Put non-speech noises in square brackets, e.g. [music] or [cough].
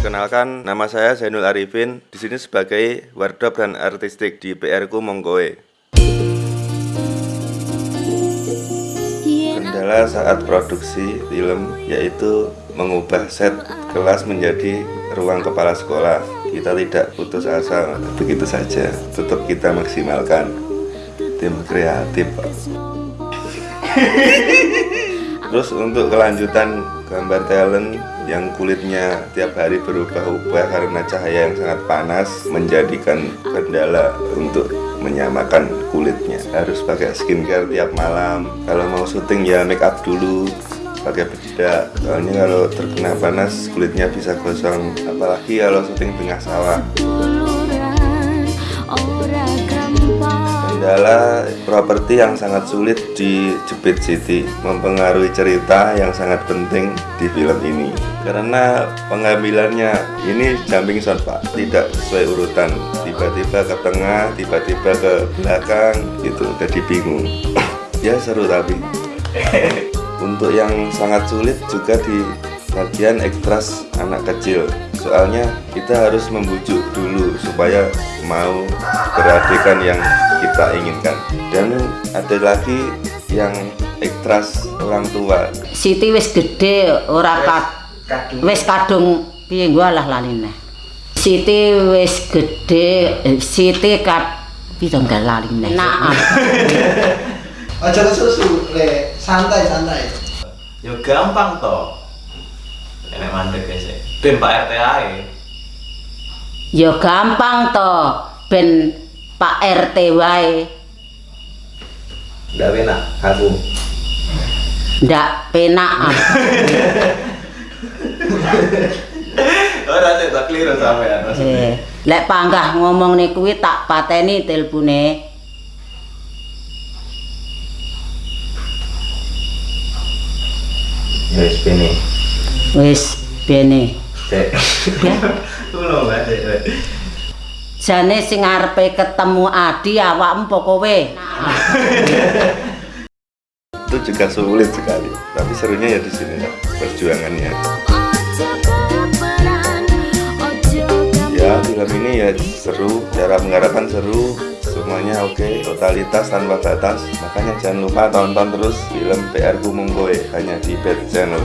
Perkenalkan, nama saya Zainul Arifin. Di sini sebagai wardrobe dan artistik di PR ku Mongkoe. Kendala saat produksi film yaitu mengubah set kelas menjadi ruang kepala sekolah. Kita tidak putus asa begitu saja, tetap kita maksimalkan tim kreatif. Pak. [laughs] Terus untuk kelanjutan gambar talent yang kulitnya tiap hari berubah-ubah karena cahaya yang sangat panas menjadikan kendala untuk menyamakan kulitnya. Harus pakai skincare tiap malam. Kalau mau syuting ya make up dulu pakai bedak. Soalnya kalau terkena panas kulitnya bisa gosong. Apalagi kalau syuting tengah sawah Kendala properti yang sangat sulit di Jepit City mempengaruhi cerita yang sangat penting di film ini. Karena pengambilannya ini jumping shot pak. Tidak sesuai urutan. Tiba-tiba ke tengah tiba-tiba ke belakang itu jadi bingung [clears throat] ya seru tapi. [laughs] Untuk yang sangat sulit juga di bagian ekstras anak kecil soalnya kita harus membujuk dulu supaya mau beradegan yang kita inginkan. Dan ada lagi yang ekstras orang tua. Siti wis gede ora kat wis kadung piye gua lah laline Siti wis gede eh, Siti kat piye enggak laline nah. [laughs] Aja kesusu, le santai santai. Ya gampang toh. Enak mandek ya sih. Ben Pak RT ae. ya gampang to ben Pak RT wae Ndak enak aku. ndak penak [laughs] Ora sih tak keliru sampean maksudnya. eh lek panggah ngomong nih kuwi tak pateni telepone Ya wis. Wis bene. Kulo [laughs] weh. jane sing arepe ketemu Adi awakmu apa kowe? Itu juga sulit sekali. Tapi serunya ya di sini Pak, perjuangannya. Ya film ini ya seru. Cara menggarapkan seru. Semuanya oke. Totalitas tanpa batas. Makanya jangan lupa tonton terus film PR Ku Mongkoe hanya di Bad Channel